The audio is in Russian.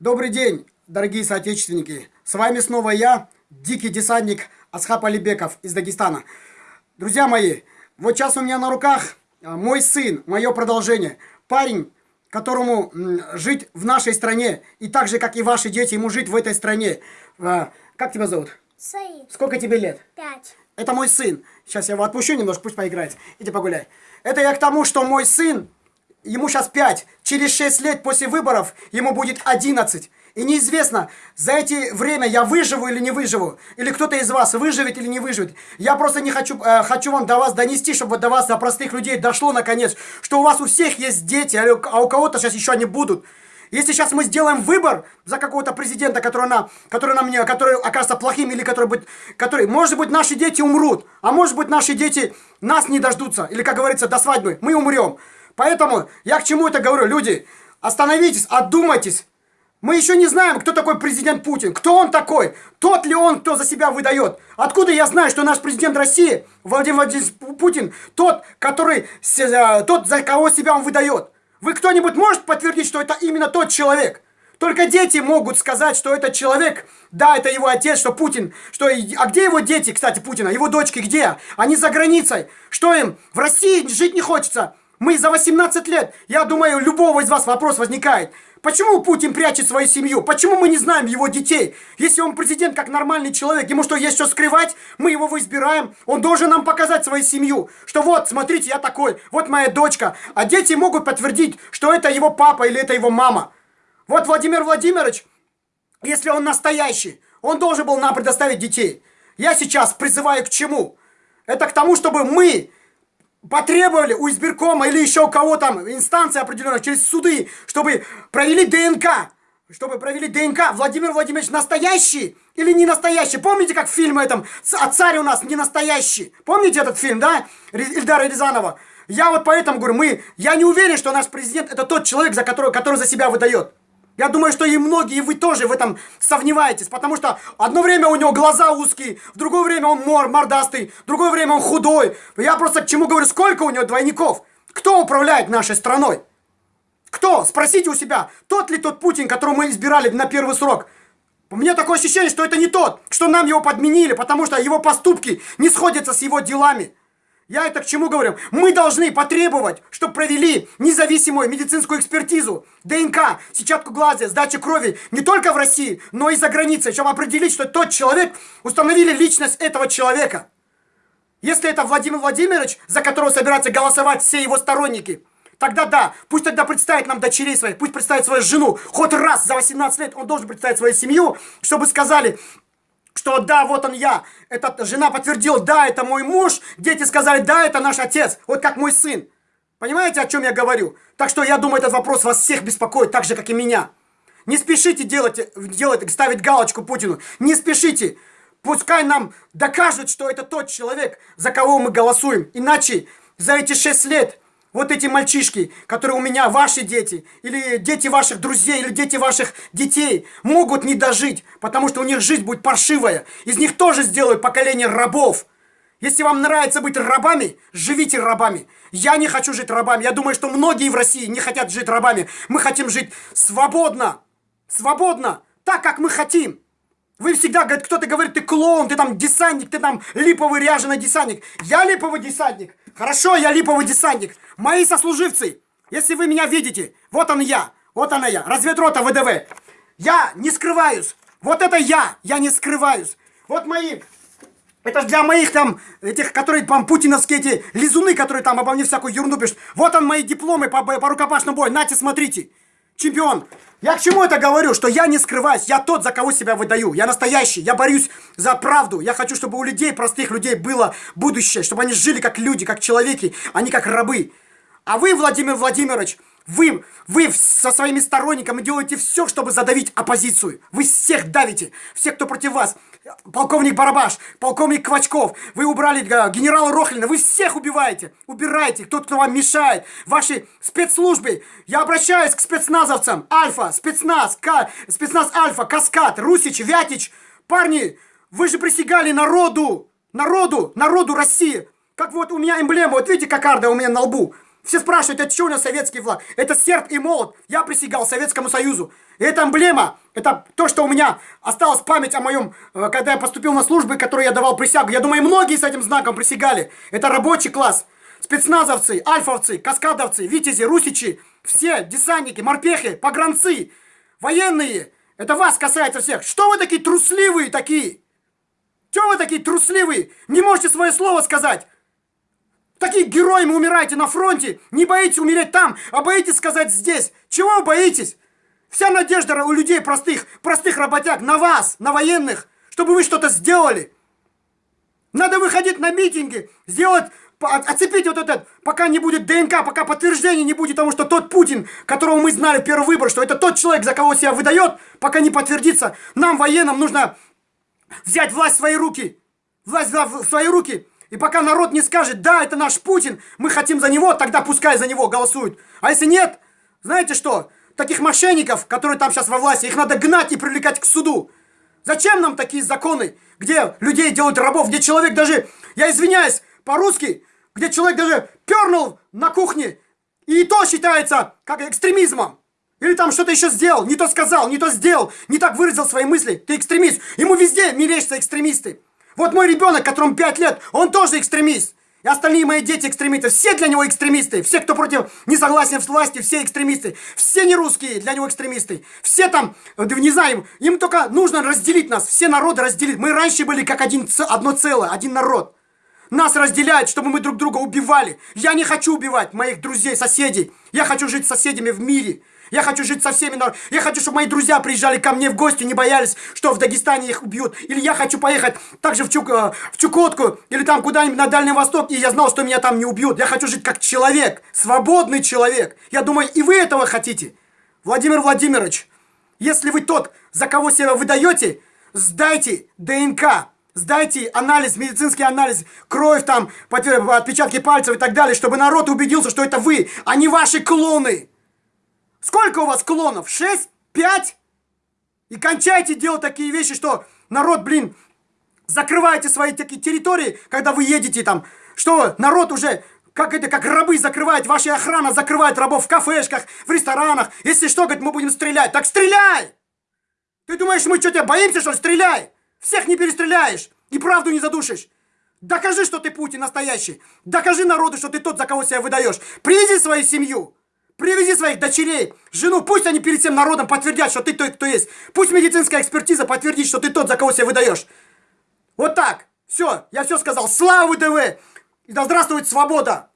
Добрый день, дорогие соотечественники. С вами снова я, дикий десантник Асхаб Алибеков из Дагестана. Друзья мои, вот сейчас у меня на руках а, мой сын, мое продолжение. Парень, которому жить в нашей стране, и так же, как и ваши дети, ему жить в этой стране. А, как тебя зовут? Саид. Сколько тебе лет? Пять. Это мой сын. Сейчас я его отпущу немножко, пусть поиграет. Иди погуляй. Это я к тому, что мой сын ему сейчас 5, через 6 лет после выборов ему будет 11. И неизвестно, за эти время я выживу или не выживу, или кто-то из вас выживет или не выживет. Я просто не хочу, э, хочу вам до вас донести, чтобы до вас, до простых людей дошло наконец, что у вас у всех есть дети, а у, а кого-то сейчас еще они будут. Если сейчас мы сделаем выбор за какого-то президента, который, на, который, нам не, который окажется плохим, или который будет, который, может быть, наши дети умрут, а может быть, наши дети нас не дождутся, или, как говорится, до свадьбы, мы умрем. Поэтому я к чему это говорю? Люди, остановитесь, отдумайтесь. Мы еще не знаем, кто такой президент Путин. Кто он такой? Тот ли он, кто за себя выдает? Откуда я знаю, что наш президент России, Владимир Владимирович Путин, тот, который, э, тот, за кого себя он выдает? Вы кто-нибудь может подтвердить, что это именно тот человек? Только дети могут сказать, что этот человек, да, это его отец, что Путин, что... А где его дети, кстати, Путина? Его дочки где? Они за границей. Что им? В России жить не хочется. Мы за 18 лет, я думаю, у любого из вас вопрос возникает. Почему Путин прячет свою семью? Почему мы не знаем его детей? Если он президент как нормальный человек, ему что, есть что скрывать? Мы его избираем, он должен нам показать свою семью. Что вот, смотрите, я такой, вот моя дочка. А дети могут подтвердить, что это его папа или это его мама. Вот Владимир Владимирович, если он настоящий, он должен был нам предоставить детей. Я сейчас призываю к чему? Это к тому, чтобы мы потребовали у избиркома или еще у кого там, инстанции определенной, через суды, чтобы провели ДНК. Чтобы провели ДНК. Владимир Владимирович настоящий или не настоящий? Помните, как в фильме этом «А царь у нас не настоящий»? Помните этот фильм, да? Ильдара Рязанова. Я вот поэтому говорю, мы, я не уверен, что наш президент это тот человек, за которого, который за себя выдает. Я думаю, что и многие, вы тоже в этом сомневаетесь, потому что одно время у него глаза узкие, в другое время он мор, мордастый, в другое время он худой. Я просто к чему говорю, сколько у него двойников? Кто управляет нашей страной? Кто? Спросите у себя, тот ли тот Путин, которого мы избирали на первый срок? У меня такое ощущение, что это не тот, что нам его подменили, потому что его поступки не сходятся с его делами. Я это к чему говорю? Мы должны потребовать, чтобы провели независимую медицинскую экспертизу, ДНК, сетчатку глаза, сдачу крови не только в России, но и за границей, чтобы определить, что тот человек, установили личность этого человека. Если это Владимир Владимирович, за которого собираются голосовать все его сторонники, тогда да, пусть тогда представит нам дочерей своих, пусть представит свою жену, хоть раз за 18 лет он должен представить свою семью, чтобы сказали, что да, вот он я. Эта жена подтвердила, да, это мой муж. Дети сказали, да, это наш отец. Вот как мой сын. Понимаете, о чем я говорю? Так что я думаю, этот вопрос вас всех беспокоит, так же, как и меня. Не спешите делать, делать, ставить галочку Путину. Не спешите. Пускай нам докажут, что это тот человек, за кого мы голосуем. Иначе за эти шесть лет вот эти мальчишки, которые у меня, ваши дети, или дети ваших друзей, или дети ваших детей, могут не дожить, потому что у них жизнь будет паршивая. Из них тоже сделают поколение рабов. Если вам нравится быть рабами, живите рабами. Я не хочу жить рабами. Я думаю, что многие в России не хотят жить рабами. Мы хотим жить свободно. Свободно. Так, как мы хотим. Вы всегда, кто-то говорит, ты клоун, ты там десантник, ты там липовый ряженый десантник. Я липовый десантник. Хорошо, я липовый десантник. Мои сослуживцы, если вы меня видите, вот он я, вот она я, разведрота ВДВ. Я не скрываюсь. Вот это я, я не скрываюсь. Вот мои это для моих там, этих, которые там путиновские эти лизуны, которые там обо мне всякую ерунду пишут. Вот он мои дипломы по, по рукопашному бою. Нате, смотрите. Чемпион. Я к чему это говорю? Что я не скрываюсь, я тот, за кого себя выдаю. Я настоящий, я борюсь за правду. Я хочу, чтобы у людей, простых людей, было будущее. Чтобы они жили как люди, как человеки, а не как рабы. А вы, Владимир Владимирович, вы, вы со своими сторонниками делаете все, чтобы задавить оппозицию. Вы всех давите, всех, кто против вас. Полковник Барабаш, полковник Квачков, вы убрали э, генерала Рохлина, вы всех убиваете, убирайте, тот, кто вам мешает. Ваши спецслужбы, я обращаюсь к спецназовцам, Альфа, спецназ, К, спецназ Альфа, Каскад, Русич, Вятич. Парни, вы же присягали народу, народу, народу России. Как вот у меня эмблема, вот видите, кокарда у меня на лбу. Все спрашивают, это что у нас советский флаг? Это серп и молот. Я присягал Советскому Союзу. И это эмблема, это то, что у меня осталась память о моем, э, когда я поступил на службы, которые я давал присягу. Я думаю, многие с этим знаком присягали. Это рабочий класс. Спецназовцы, альфовцы, каскадовцы, витязи, русичи, все десантники, морпехи, погранцы, военные. Это вас касается всех. Что вы такие трусливые такие? Чего вы такие трусливые? Не можете свое слово сказать? Такие героями умираете на фронте, не боитесь умереть там, а боитесь сказать здесь. Чего вы боитесь? Вся надежда у людей простых, простых работяг на вас, на военных, чтобы вы что-то сделали. Надо выходить на митинги, сделать, оцепить вот этот, пока не будет ДНК, пока подтверждения не будет того, что тот Путин, которого мы знали в первый выбор, что это тот человек, за кого себя выдает, пока не подтвердится, нам, военным, нужно взять власть в свои руки. Власть в свои руки и пока народ не скажет, да, это наш Путин, мы хотим за него, тогда пускай за него голосуют. А если нет, знаете что? Таких мошенников, которые там сейчас во власти, их надо гнать и привлекать к суду. Зачем нам такие законы, где людей делают рабов, где человек даже, я извиняюсь, по-русски, где человек даже пернул на кухне, и то считается как экстремизмом. Или там что-то еще сделал, не то сказал, не то сделал, не так выразил свои мысли. Ты экстремист. Ему везде мерещатся экстремисты. Вот мой ребенок, которому 5 лет, он тоже экстремист. И остальные мои дети экстремисты. Все для него экстремисты. Все, кто против несогласия с властью, все экстремисты. Все не русские для него экстремисты. Все там, не знаю, им только нужно разделить нас. Все народы разделить. Мы раньше были как один, одно целое, один народ. Нас разделяют, чтобы мы друг друга убивали. Я не хочу убивать моих друзей, соседей. Я хочу жить с соседями в мире. Я хочу жить со всеми, я хочу, чтобы мои друзья приезжали ко мне в гости, не боялись, что в Дагестане их убьют. Или я хочу поехать также в, Чук, э, в Чукотку, или там куда-нибудь на Дальний Восток, и я знал, что меня там не убьют. Я хочу жить как человек, свободный человек. Я думаю, и вы этого хотите. Владимир Владимирович, если вы тот, за кого себя выдаете, сдайте ДНК. Сдайте анализ, медицинский анализ, кровь там, отпечатки пальцев и так далее, чтобы народ убедился, что это вы, а не ваши клоны. Сколько у вас клонов? Шесть? Пять? И кончайте делать такие вещи, что народ, блин, закрываете свои такие территории, когда вы едете там, что народ уже, как это, как рабы закрывает, ваша охрана закрывает рабов в кафешках, в ресторанах. Если что, говорит, мы будем стрелять. Так стреляй! Ты думаешь, мы что, тебя боимся, что ли? Стреляй! Всех не перестреляешь и правду не задушишь. Докажи, что ты Путин настоящий. Докажи народу, что ты тот, за кого себя выдаешь. Привези свою семью. Привези своих дочерей, жену, пусть они перед всем народом подтвердят, что ты тот, кто есть. Пусть медицинская экспертиза подтвердит, что ты тот, за кого себя выдаешь. Вот так. Все, я все сказал. Слава ВДВ! И да здравствует свобода!